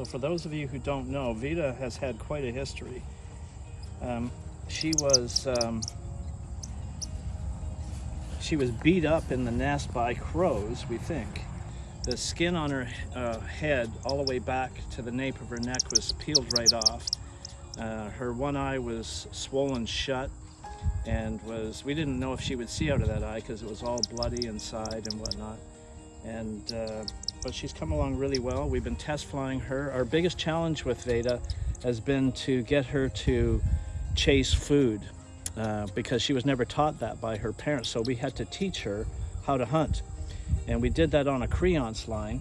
So for those of you who don't know, Vita has had quite a history. Um, she was um, she was beat up in the nest by crows, we think. The skin on her uh, head, all the way back to the nape of her neck, was peeled right off. Uh, her one eye was swollen shut and was we didn't know if she would see out of that eye because it was all bloody inside and whatnot and uh, but she's come along really well. We've been test flying her. Our biggest challenge with Veda has been to get her to chase food uh, because she was never taught that by her parents so we had to teach her how to hunt. And we did that on a creance line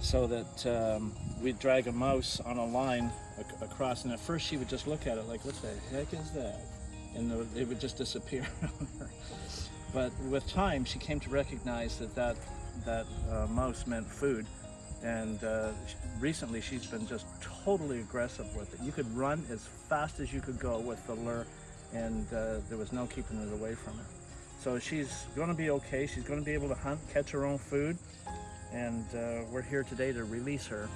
so that um, we'd drag a mouse on a line ac across and at first she would just look at it like what the heck is that? And it would just disappear but with time she came to recognize that that that uh, mouse meant food. And uh, recently she's been just totally aggressive with it. You could run as fast as you could go with the lure and uh, there was no keeping it away from her. so she's going to be okay. She's going to be able to hunt catch her own food and uh, we're here today to release her